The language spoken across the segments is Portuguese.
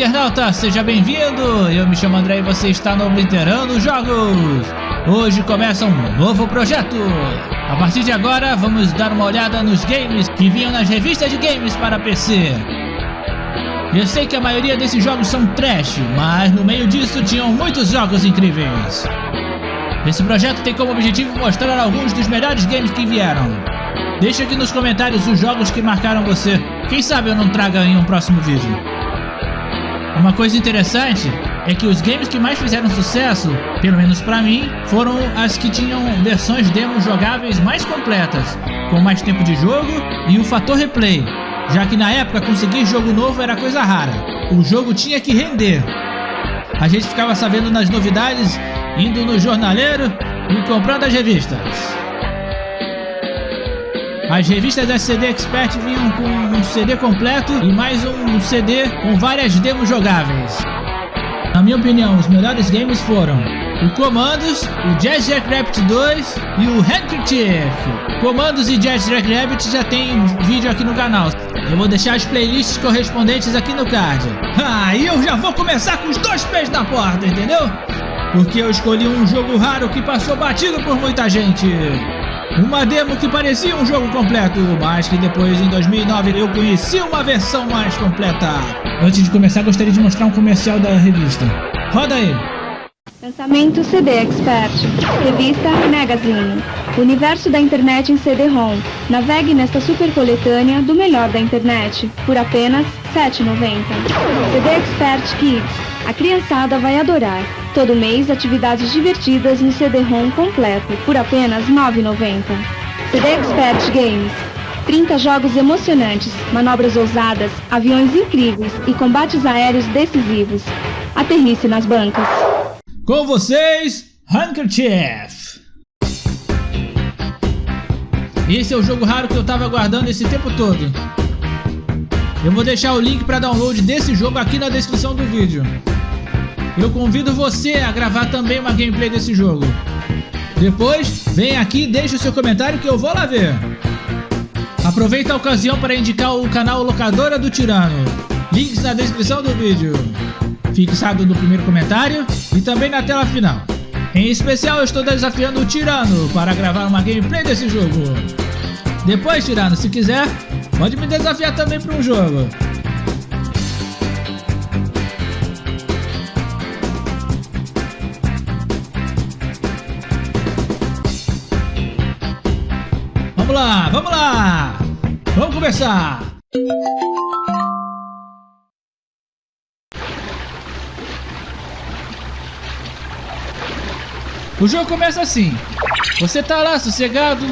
internauta, seja bem-vindo! Eu me chamo André e você está no Obliterando Jogos! Hoje começa um novo projeto! A partir de agora, vamos dar uma olhada nos games que vinham nas revistas de games para PC. Eu sei que a maioria desses jogos são trash, mas no meio disso tinham muitos jogos incríveis. Esse projeto tem como objetivo mostrar alguns dos melhores games que vieram. Deixa aqui nos comentários os jogos que marcaram você. Quem sabe eu não traga em um próximo vídeo. Uma coisa interessante é que os games que mais fizeram sucesso, pelo menos pra mim, foram as que tinham versões demo jogáveis mais completas, com mais tempo de jogo e o fator replay, já que na época conseguir jogo novo era coisa rara. O jogo tinha que render. A gente ficava sabendo nas novidades, indo no jornaleiro e comprando as revistas. As revistas da CD Expert vinham com um CD completo e mais um CD com várias demos jogáveis. Na minha opinião, os melhores games foram o Comandos, o Jazz Rabbit 2 e o Handkerchief. Comandos e Jazz Rabbit já tem vídeo aqui no canal. Eu vou deixar as playlists correspondentes aqui no card. Ah, e eu já vou começar com os dois pés na porta, entendeu? Porque eu escolhi um jogo raro que passou batido por muita gente. Uma demo que parecia um jogo completo, mas que depois, em 2009, eu conheci uma versão mais completa. Antes de começar, gostaria de mostrar um comercial da revista. Roda aí! Lançamento CD Expert. Revista Magazine. Universo da internet em CD-ROM. Navegue nesta super coletânea do melhor da internet, por apenas R$ 7,90. CD Expert Kids. A criançada vai adorar. Todo mês, atividades divertidas no CD-ROM completo, por apenas R$ 9,90. CD Expert Games. 30 jogos emocionantes, manobras ousadas, aviões incríveis e combates aéreos decisivos. Aterrice nas bancas. Com vocês, Handkerchief! Esse é o jogo raro que eu tava aguardando esse tempo todo. Eu vou deixar o link para download desse jogo aqui na descrição do vídeo. Eu convido você a gravar também uma gameplay desse jogo. Depois, vem aqui e deixe o seu comentário que eu vou lá ver. Aproveita a ocasião para indicar o canal Locadora do Tirano. Links na descrição do vídeo. Fixado no primeiro comentário e também na tela final. Em especial eu estou desafiando o Tirano para gravar uma gameplay desse jogo. Depois, Tirano, se quiser, pode me desafiar também para um jogo. Lá, vamos lá! Vamos começar! O jogo começa assim. Você tá lá sossegado.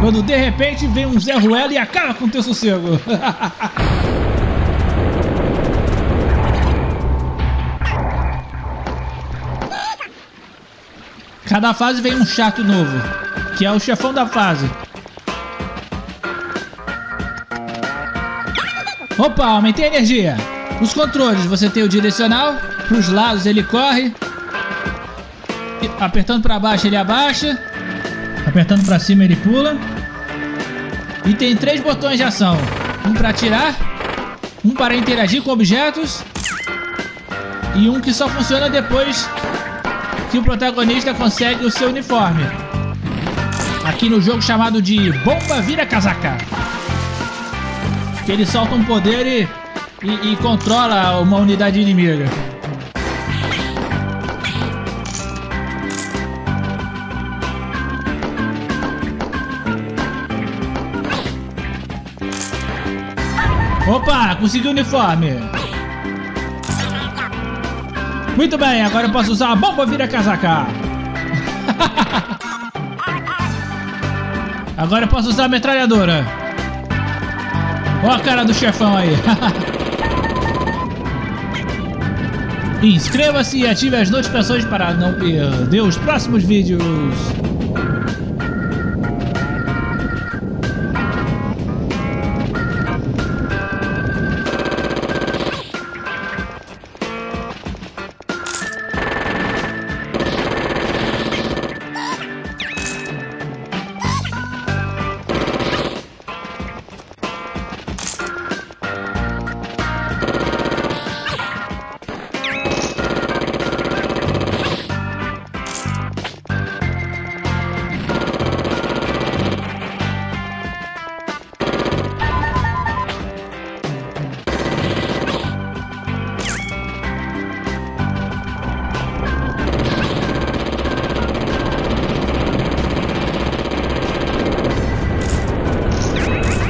Quando de repente vem um Zé Ruela e acaba com teu sossego. Cada fase vem um chato novo, que é o chefão da fase. Opa, aumentei a energia. Os controles, você tem o direcional, para os lados ele corre, apertando para baixo ele abaixa, apertando para cima ele pula. E tem três botões de ação, um para atirar, um para interagir com objetos e um que só funciona depois que o protagonista consegue o seu uniforme. Aqui no jogo chamado de Bomba Vira Casaca. Ele solta um poder e e, e controla uma unidade inimiga. Opa, consegui o uniforme. Muito bem, agora eu posso usar a bomba vira casaca. agora eu posso usar a metralhadora. Ó a cara do chefão aí. Inscreva-se e ative as notificações para não perder os próximos vídeos.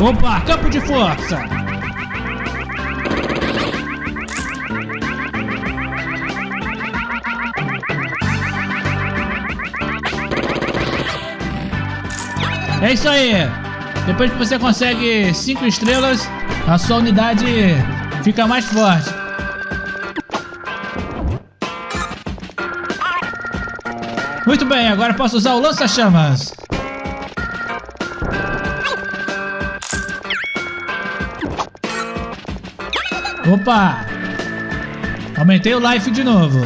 Opa, campo de força. É isso aí. Depois que você consegue 5 estrelas, a sua unidade fica mais forte. Muito bem, agora posso usar o lança-chamas. Opa! Aumentei o life de novo.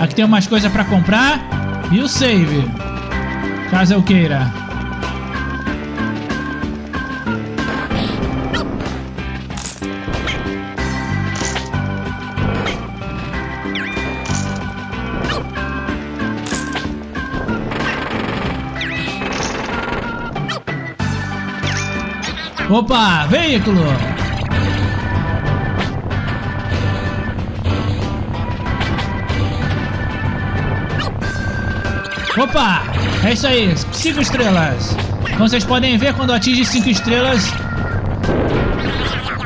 Aqui tem umas coisas para comprar e o save, caso eu queira. Opa, veículo! Opa! É isso aí, 5 estrelas. Como vocês podem ver, quando atinge 5 estrelas,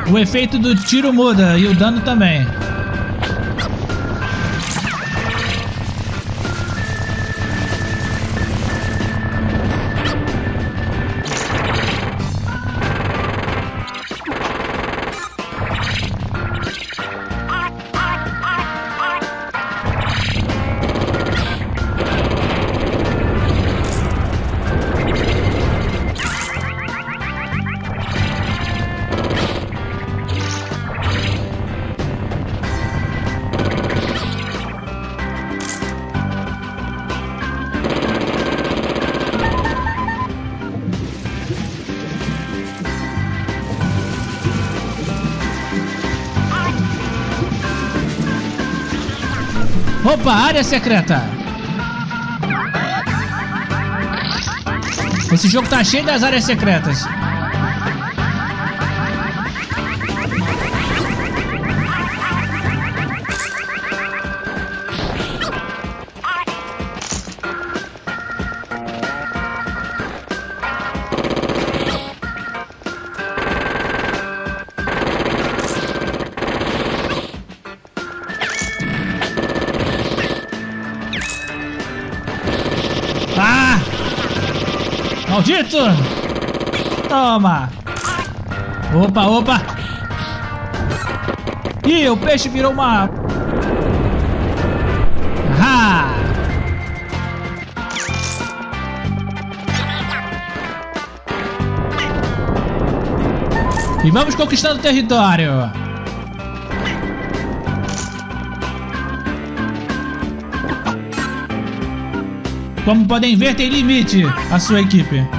o efeito do tiro muda e o dano também. Opa, área secreta. Esse jogo tá cheio das áreas secretas. Maldito! Toma! Opa, opa! Ih, o peixe virou uma... Ah! E vamos conquistando o território! Como podem ver, tem limite a sua equipe.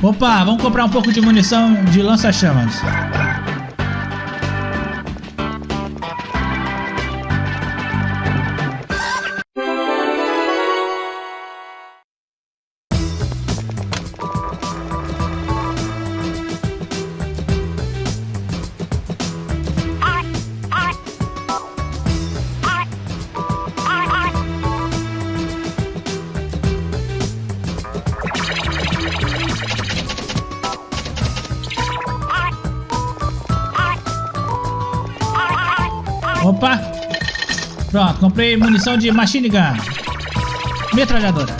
Opa, vamos comprar um pouco de munição de lança-chamas. Pronto, comprei munição de machine gun. Metralhadora.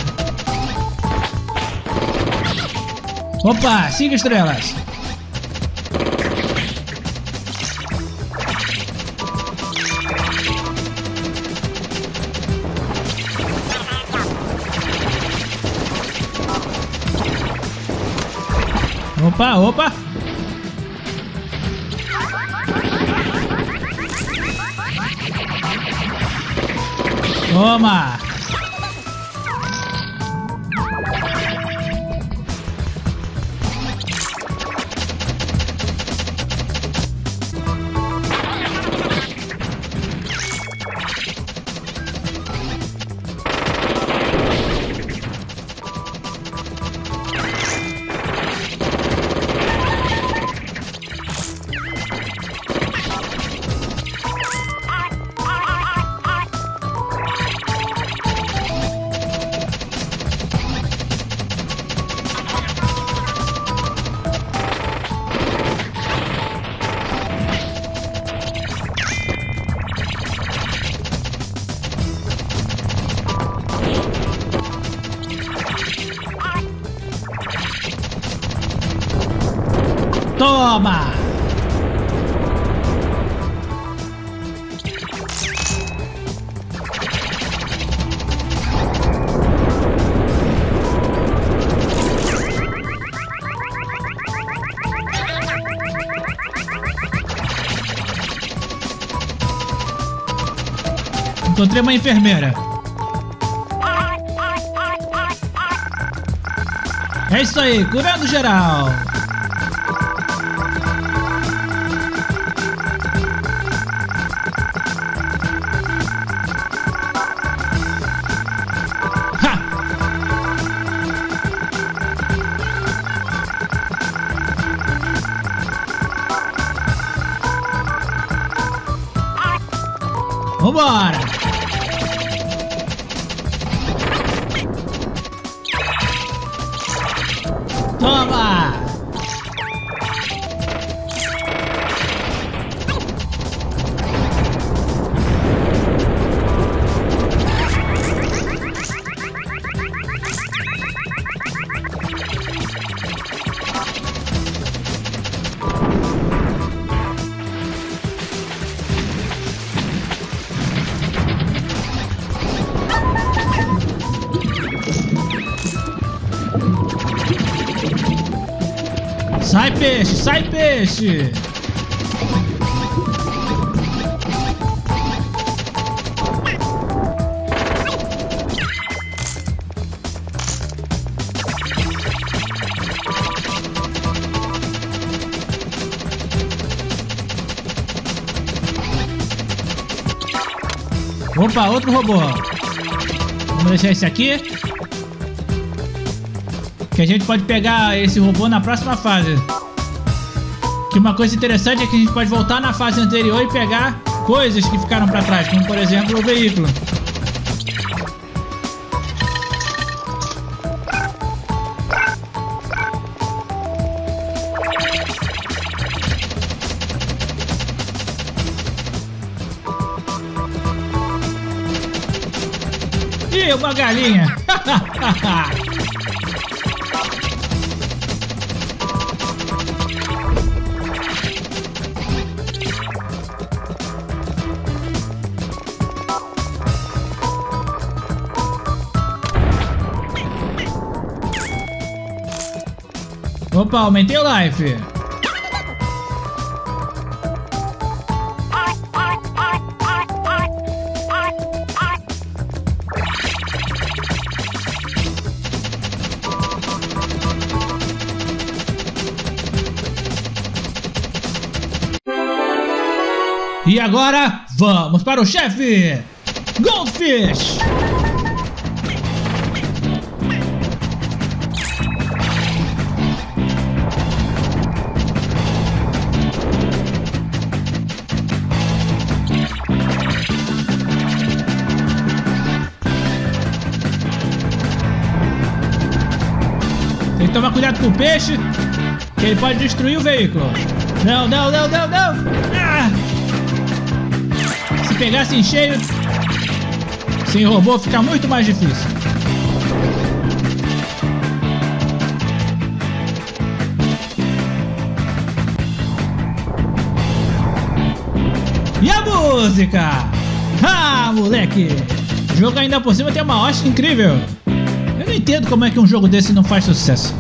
Opa, cinco estrelas. Opa, opa. Toma! Toma! Encontrei uma enfermeira. É isso aí, curando geral. Sai peixe! Opa, outro robô. Vamos deixar esse aqui. Que a gente pode pegar esse robô na próxima fase. Que uma coisa interessante é que a gente pode voltar na fase anterior e pegar coisas que ficaram para trás, como por exemplo o veículo. Ih, uma galinha! Opa, aumentei o life. E agora, vamos para o chefe! Goldfish! Tem que tomar cuidado com o peixe, que ele pode destruir o veículo. Não, não, não, não, não! Ah! Se pegasse em cheio, sem robô fica muito mais difícil. E a música? Ah, moleque! O jogo ainda por cima tem uma hóstia incrível. Eu não entendo como é que um jogo desse não faz sucesso.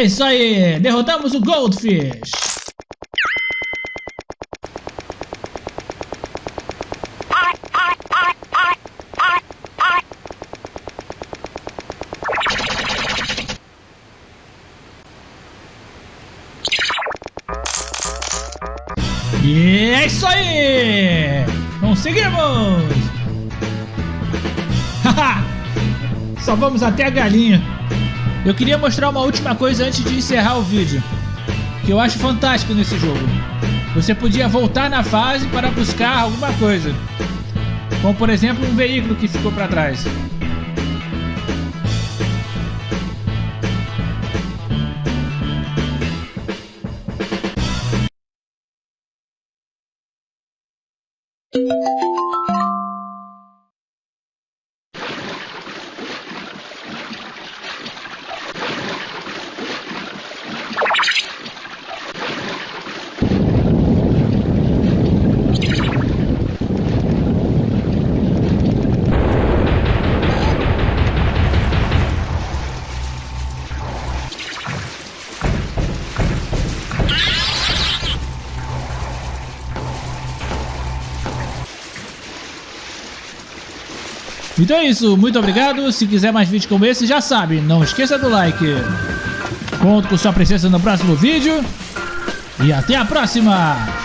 É isso aí, derrotamos o Goldfish. E é isso aí! Conseguimos! Haha! Só vamos até a galinha. Eu queria mostrar uma última coisa antes de encerrar o vídeo. Que eu acho fantástico nesse jogo. Você podia voltar na fase para buscar alguma coisa. Como por exemplo um veículo que ficou para trás. Então é isso, muito obrigado. Se quiser mais vídeos como esse, já sabe, não esqueça do like. Conto com sua presença no próximo vídeo. E até a próxima!